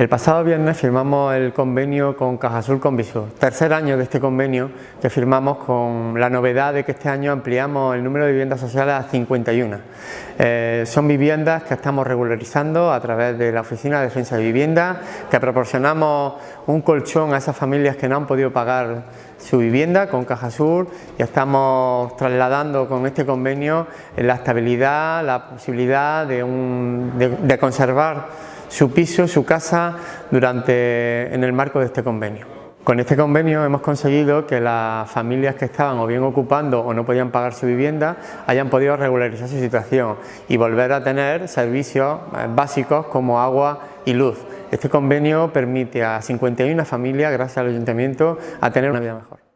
El pasado viernes firmamos el convenio con Cajasur con Visur, tercer año de este convenio que firmamos con la novedad de que este año ampliamos el número de viviendas sociales a 51. Eh, son viviendas que estamos regularizando a través de la Oficina de Defensa de Vivienda, que proporcionamos un colchón a esas familias que no han podido pagar su vivienda con Cajasur y estamos trasladando con este convenio la estabilidad, la posibilidad de, de conservar su piso, su casa, durante, en el marco de este convenio. Con este convenio hemos conseguido que las familias que estaban o bien ocupando o no podían pagar su vivienda hayan podido regularizar su situación y volver a tener servicios eh, básicos como agua y luz. Este convenio permite a 51 familias, gracias al Ayuntamiento, a tener una vida mejor.